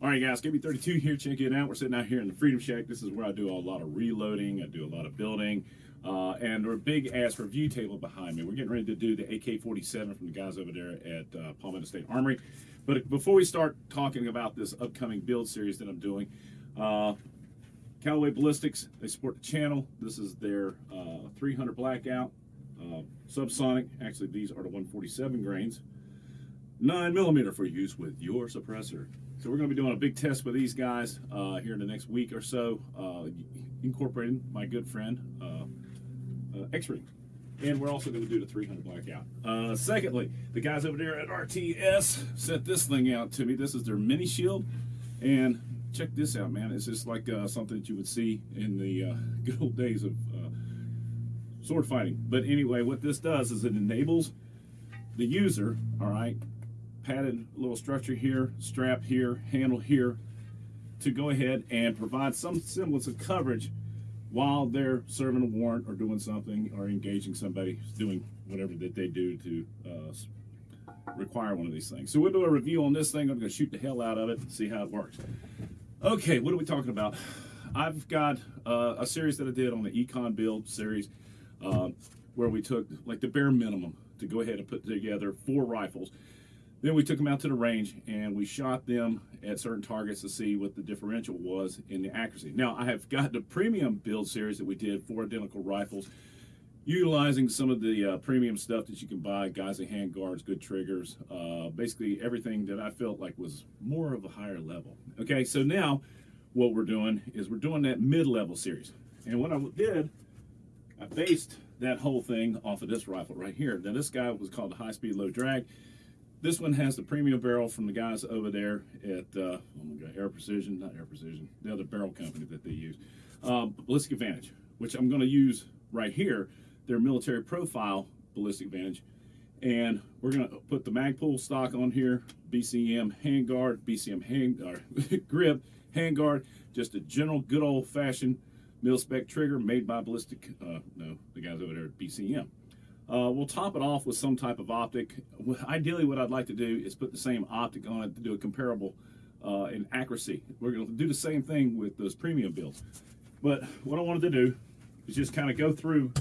All right, guys, KB32 here. Check it out. We're sitting out here in the Freedom Shack. This is where I do a lot of reloading. I do a lot of building. Uh, and our big ass review table behind me. We're getting ready to do the AK-47 from the guys over there at uh, Palmetto State Armory. But before we start talking about this upcoming build series that I'm doing, uh, Callaway Ballistics, they support the channel. This is their uh, 300 Blackout uh, Subsonic. Actually, these are the 147 grains. 9 millimeter for use with your suppressor. So we're going to be doing a big test with these guys uh, here in the next week or so, uh, incorporating my good friend uh, uh, X-Ring. And we're also going to do the 300 blackout. Uh, secondly, the guys over there at RTS sent this thing out to me. This is their mini shield. And check this out, man. It's just like uh, something that you would see in the good old days of sword fighting. But anyway, what this does is it enables the user, all right, padded little structure here, strap here, handle here, to go ahead and provide some semblance of coverage while they're serving a warrant or doing something or engaging somebody doing whatever that they do to uh, require one of these things. So we'll do a review on this thing. I'm going to shoot the hell out of it and see how it works. Okay, what are we talking about? I've got uh, a series that I did on the Econ Build series uh, where we took like the bare minimum to go ahead and put together four rifles. Then we took them out to the range and we shot them at certain targets to see what the differential was in the accuracy. Now I have got the premium build series that we did for identical rifles utilizing some of the uh, premium stuff that you can buy, guys and hand guards, good triggers, uh, basically everything that I felt like was more of a higher level. Okay, so now what we're doing is we're doing that mid-level series. And what I did, I based that whole thing off of this rifle right here. Now this guy was called the high speed low drag. This one has the premium barrel from the guys over there at uh, oh my God, Aero Precision, not Aero Precision, the other barrel company that they use, um, Ballistic Advantage, which I'm going to use right here, their military profile Ballistic Advantage. And we're going to put the Magpul stock on here, BCM handguard, BCM hand, uh, grip, handguard, just a general good old fashioned mil spec trigger made by Ballistic, uh, no, the guys over there at BCM. Uh, we'll top it off with some type of optic. Ideally, what I'd like to do is put the same optic on it to do a comparable uh, in accuracy. We're going to do the same thing with those premium builds. But what I wanted to do is just kind of go through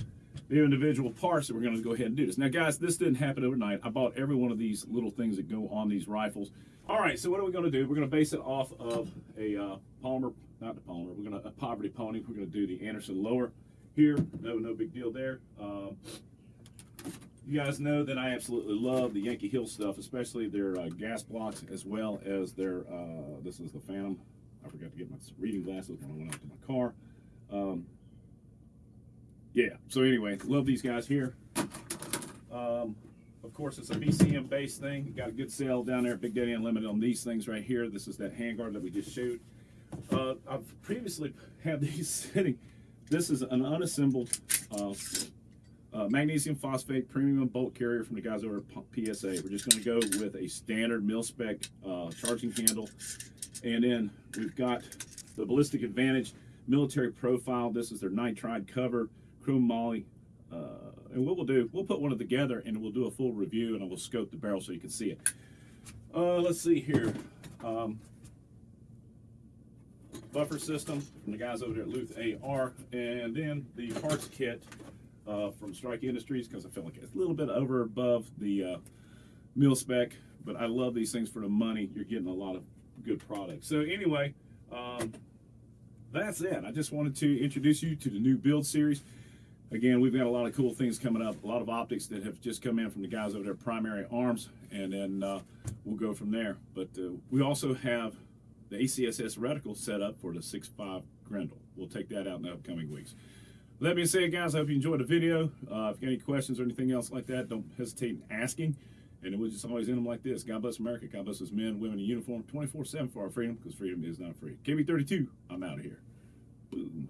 the individual parts that we're going to go ahead and do this. Now, guys, this didn't happen overnight. I bought every one of these little things that go on these rifles. All right, so what are we going to do? We're going to base it off of a uh, Palmer, not the Palmer, we're going to, a Poverty Pony. We're going to do the Anderson lower here. No, no big deal there. Um, you guys know that I absolutely love the Yankee Hill stuff, especially their uh, gas blocks as well as their, uh, this is the Phantom. I forgot to get my reading glasses when I went out to my car. Um, yeah, so anyway, love these guys here. Um, of course, it's a BCM based thing. Got a good sale down there at Big Daddy Unlimited on these things right here. This is that handguard that we just showed. Uh, I've previously had these sitting. This is an unassembled uh, uh, magnesium phosphate premium bolt carrier from the guys over at PSA. We're just going to go with a standard mil spec uh, charging handle. And then we've got the Ballistic Advantage military profile. This is their nitride cover, chrome moly. Uh, and what we'll do, we'll put one of together and we'll do a full review and I will scope the barrel so you can see it. Uh, let's see here. Um, buffer system from the guys over there at Luth AR. And then the parts kit uh, from Strike Industries because I feel like it's a little bit over above the uh, mil spec, but I love these things for the money. You're getting a lot of good products. So anyway, um, that's it. I just wanted to introduce you to the new build series. Again, we've got a lot of cool things coming up, a lot of optics that have just come in from the guys over there, Primary Arms, and then uh, we'll go from there. But uh, we also have the ACSS reticle set up for the 6.5 Grendel. We'll take that out in the upcoming weeks. Let me say, it, guys, I hope you enjoyed the video. Uh, if you got any questions or anything else like that, don't hesitate in asking. And we'll just always end them like this. God bless America. God bless us men, women in uniform, 24-7 for our freedom, because freedom is not free. KB32, I'm out of here. Boom.